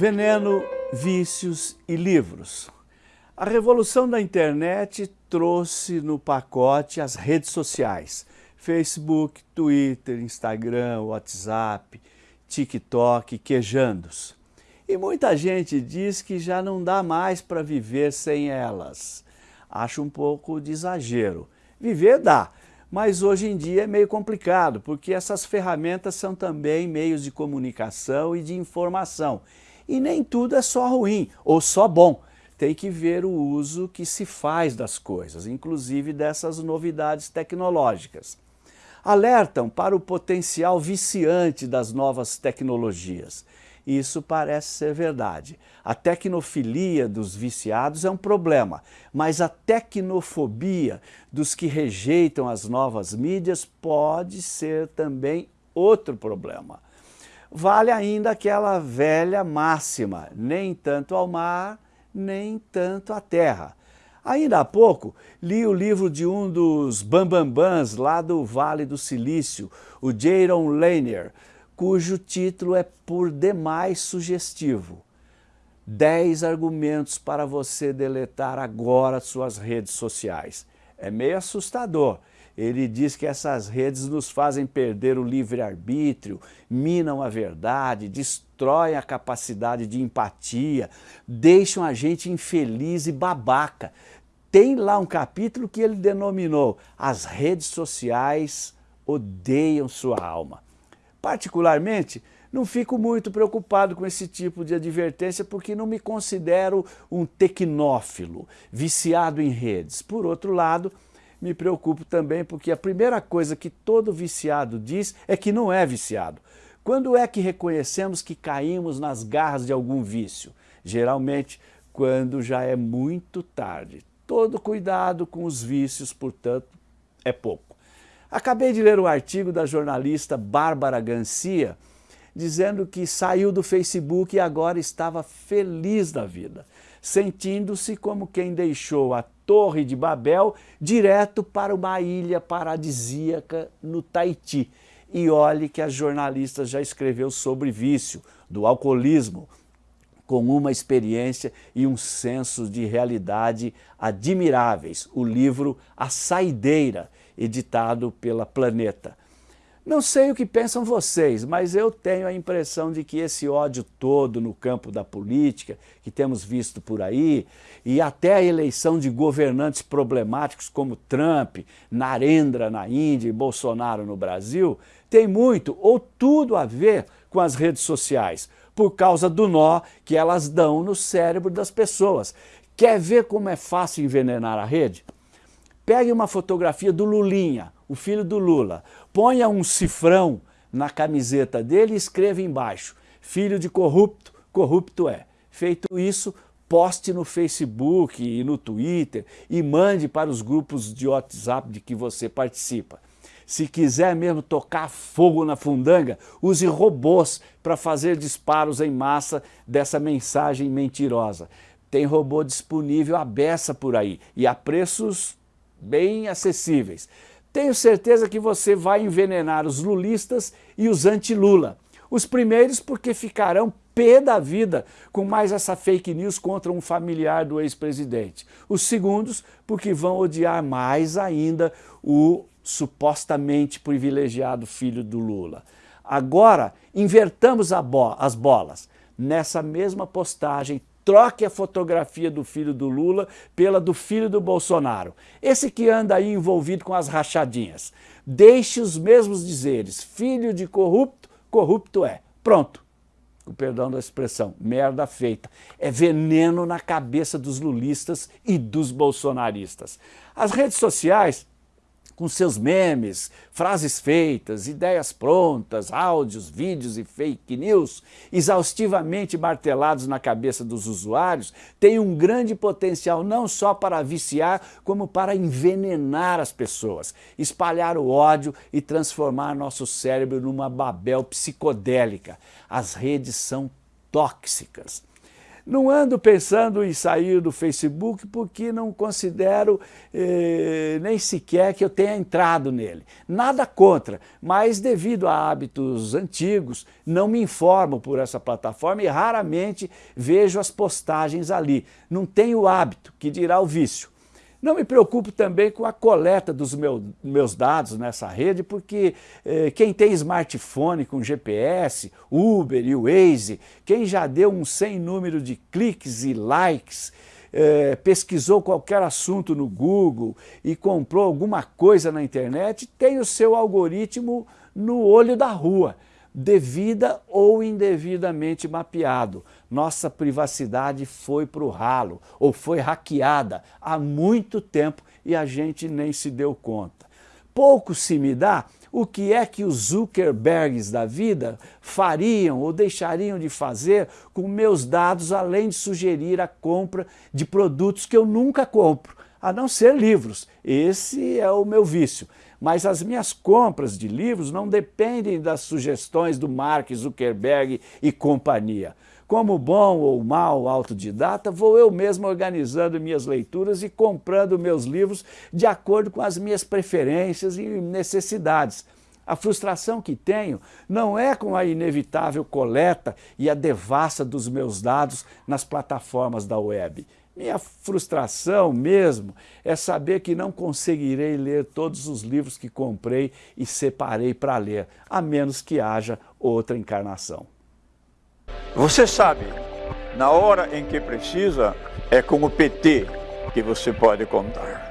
Veneno, vícios e livros. A revolução da internet trouxe no pacote as redes sociais. Facebook, Twitter, Instagram, WhatsApp, TikTok, quejandos. E muita gente diz que já não dá mais para viver sem elas. Acho um pouco de exagero. Viver dá, mas hoje em dia é meio complicado, porque essas ferramentas são também meios de comunicação e de informação e nem tudo é só ruim ou só bom. Tem que ver o uso que se faz das coisas, inclusive dessas novidades tecnológicas. Alertam para o potencial viciante das novas tecnologias. Isso parece ser verdade. A tecnofilia dos viciados é um problema, mas a tecnofobia dos que rejeitam as novas mídias pode ser também outro problema vale ainda aquela velha máxima, nem tanto ao mar, nem tanto à terra. Ainda há pouco, li o livro de um dos bambambãs lá do Vale do Silício, o Jaron Lanier, cujo título é por demais sugestivo. 10 argumentos para você deletar agora suas redes sociais. É meio assustador, ele diz que essas redes nos fazem perder o livre-arbítrio, minam a verdade, destroem a capacidade de empatia, deixam a gente infeliz e babaca. Tem lá um capítulo que ele denominou As redes sociais odeiam sua alma. Particularmente, não fico muito preocupado com esse tipo de advertência porque não me considero um tecnófilo, viciado em redes. Por outro lado, me preocupo também porque a primeira coisa que todo viciado diz é que não é viciado. Quando é que reconhecemos que caímos nas garras de algum vício? Geralmente, quando já é muito tarde. Todo cuidado com os vícios, portanto, é pouco. Acabei de ler um artigo da jornalista Bárbara Gancia, dizendo que saiu do Facebook e agora estava feliz da vida, sentindo-se como quem deixou a Torre de Babel direto para uma ilha paradisíaca no Tahiti. E olhe que a jornalista já escreveu sobre vício, do alcoolismo, com uma experiência e um senso de realidade admiráveis. O livro A Saideira, editado pela Planeta. Não sei o que pensam vocês, mas eu tenho a impressão de que esse ódio todo no campo da política, que temos visto por aí, e até a eleição de governantes problemáticos como Trump, Narendra na Índia e Bolsonaro no Brasil, tem muito ou tudo a ver com as redes sociais, por causa do nó que elas dão no cérebro das pessoas. Quer ver como é fácil envenenar a rede? Pegue uma fotografia do Lulinha, o filho do Lula, ponha um cifrão na camiseta dele e escreva embaixo, filho de corrupto, corrupto é. Feito isso, poste no Facebook e no Twitter e mande para os grupos de WhatsApp de que você participa. Se quiser mesmo tocar fogo na fundanga, use robôs para fazer disparos em massa dessa mensagem mentirosa. Tem robô disponível à beça por aí e a preços bem acessíveis. Tenho certeza que você vai envenenar os lulistas e os anti-Lula. Os primeiros porque ficarão pé da vida com mais essa fake news contra um familiar do ex-presidente. Os segundos porque vão odiar mais ainda o supostamente privilegiado filho do Lula. Agora, invertamos bo as bolas. Nessa mesma postagem, troque a fotografia do filho do Lula pela do filho do Bolsonaro. Esse que anda aí envolvido com as rachadinhas. Deixe os mesmos dizeres, filho de corrupto, corrupto é. Pronto. O perdão da expressão, merda feita. É veneno na cabeça dos lulistas e dos bolsonaristas. As redes sociais com seus memes, frases feitas, ideias prontas, áudios, vídeos e fake news, exaustivamente martelados na cabeça dos usuários, tem um grande potencial não só para viciar, como para envenenar as pessoas, espalhar o ódio e transformar nosso cérebro numa babel psicodélica. As redes são tóxicas. Não ando pensando em sair do Facebook porque não considero eh, nem sequer que eu tenha entrado nele. Nada contra, mas devido a hábitos antigos, não me informo por essa plataforma e raramente vejo as postagens ali. Não tenho hábito, que dirá o vício. Não me preocupo também com a coleta dos meu, meus dados nessa rede, porque eh, quem tem smartphone com GPS, Uber e Waze, quem já deu um sem número de cliques e likes, eh, pesquisou qualquer assunto no Google e comprou alguma coisa na internet, tem o seu algoritmo no olho da rua devida ou indevidamente mapeado. Nossa privacidade foi para o ralo ou foi hackeada há muito tempo e a gente nem se deu conta. Pouco se me dá o que é que os Zuckerbergs da vida fariam ou deixariam de fazer com meus dados, além de sugerir a compra de produtos que eu nunca compro, a não ser livros. Esse é o meu vício. Mas as minhas compras de livros não dependem das sugestões do Mark Zuckerberg e companhia. Como bom ou mal autodidata, vou eu mesmo organizando minhas leituras e comprando meus livros de acordo com as minhas preferências e necessidades. A frustração que tenho não é com a inevitável coleta e a devassa dos meus dados nas plataformas da web. Minha frustração mesmo é saber que não conseguirei ler todos os livros que comprei e separei para ler, a menos que haja outra encarnação. Você sabe, na hora em que precisa, é com o PT que você pode contar.